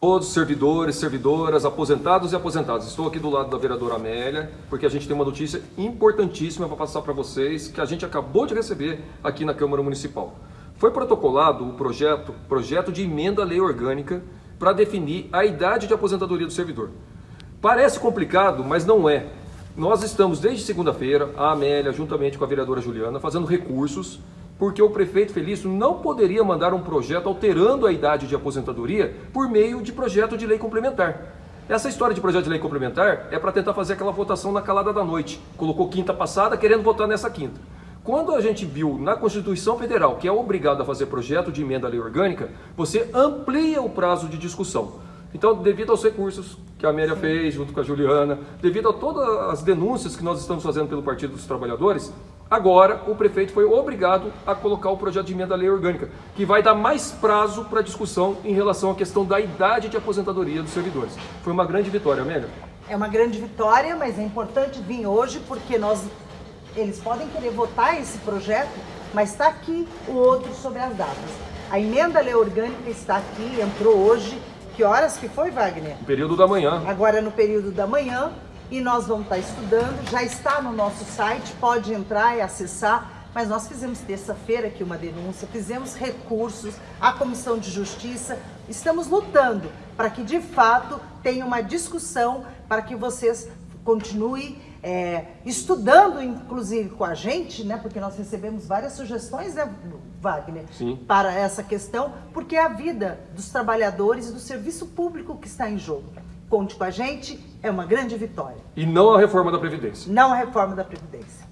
Todos, servidores, servidoras, aposentados e aposentadas. Estou aqui do lado da vereadora Amélia, porque a gente tem uma notícia importantíssima para passar para vocês, que a gente acabou de receber aqui na Câmara Municipal. Foi protocolado o projeto, projeto de emenda à lei orgânica para definir a idade de aposentadoria do servidor. Parece complicado, mas não é. Nós estamos desde segunda-feira, a Amélia, juntamente com a vereadora Juliana, fazendo recursos porque o prefeito Felício não poderia mandar um projeto alterando a idade de aposentadoria por meio de projeto de lei complementar. Essa história de projeto de lei complementar é para tentar fazer aquela votação na calada da noite. Colocou quinta passada querendo votar nessa quinta. Quando a gente viu na Constituição Federal que é obrigado a fazer projeto de emenda à lei orgânica, você amplia o prazo de discussão. Então, devido aos recursos que a Amélia fez junto com a Juliana, devido a todas as denúncias que nós estamos fazendo pelo Partido dos Trabalhadores, agora o prefeito foi obrigado a colocar o projeto de emenda à lei orgânica, que vai dar mais prazo para discussão em relação à questão da idade de aposentadoria dos servidores. Foi uma grande vitória, Amélia. É uma grande vitória, mas é importante vir hoje porque nós, eles podem querer votar esse projeto, mas está aqui o outro sobre as datas. A emenda à lei orgânica está aqui, entrou hoje, que horas que foi, Wagner? No período da manhã. Agora no período da manhã e nós vamos estar estudando. Já está no nosso site, pode entrar e acessar. Mas nós fizemos terça-feira aqui uma denúncia, fizemos recursos, a Comissão de Justiça, estamos lutando para que de fato tenha uma discussão, para que vocês continuem é, estudando, inclusive com a gente, né, porque nós recebemos várias sugestões, né, Wagner, Sim. para essa questão, porque é a vida dos trabalhadores e do serviço público que está em jogo. Conte com a gente, é uma grande vitória. E não a reforma da Previdência. Não a reforma da Previdência.